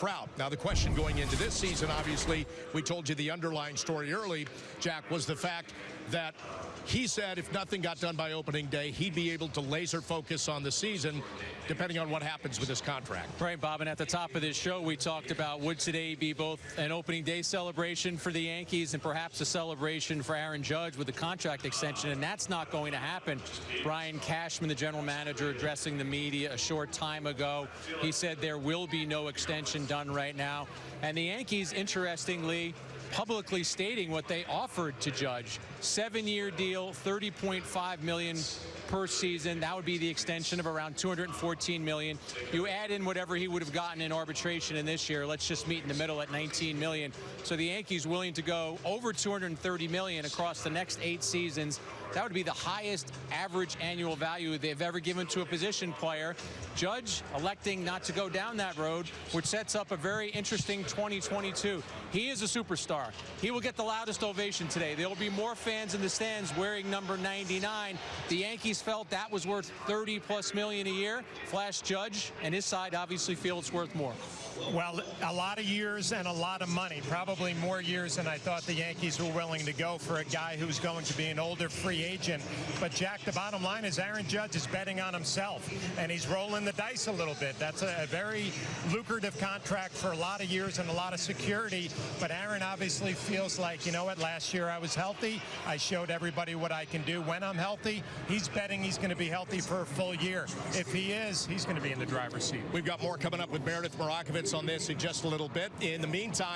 Proud. Now, the question going into this season, obviously, we told you the underlying story early, Jack, was the fact that he said if nothing got done by opening day, he'd be able to laser focus on the season, depending on what happens with his contract. Right, Bob, and at the top of this show, we talked about would today be both an opening day celebration for the Yankees and perhaps a celebration for Aaron Judge with the contract extension, and that's not going to happen. Brian Cashman, the general manager, addressing the media a short time ago, he said there will be no extension done right now. And the Yankees, interestingly, publicly stating what they offered to Judge. Seven-year deal, 30.5 million per season. That would be the extension of around 214 million. You add in whatever he would have gotten in arbitration in this year. Let's just meet in the middle at 19 million. So the Yankees willing to go over 230 million across the next eight seasons. That would be the highest average annual value they've ever given to a position player. Judge electing not to go down that road, which sets up a very interesting 2022. He is a superstar. He will get the loudest ovation today. There will be more fans in the stands wearing number 99. The Yankees felt that was worth 30 plus million a year. Flash Judge and his side obviously feel it's worth more. Well, a lot of years and a lot of money. Probably more years than I thought the Yankees were willing to go for a guy who's going to be an older free agent. But, Jack, the bottom line is Aaron Judge is betting on himself, and he's rolling the dice a little bit. That's a, a very lucrative contract for a lot of years and a lot of security. But Aaron obviously feels like, you know what, last year I was healthy. I showed everybody what I can do when I'm healthy. He's betting he's going to be healthy for a full year. If he is, he's going to be in the driver's seat. We've got more coming up with Meredith Marakovits on this in just a little bit. In the meantime,